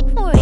take for it.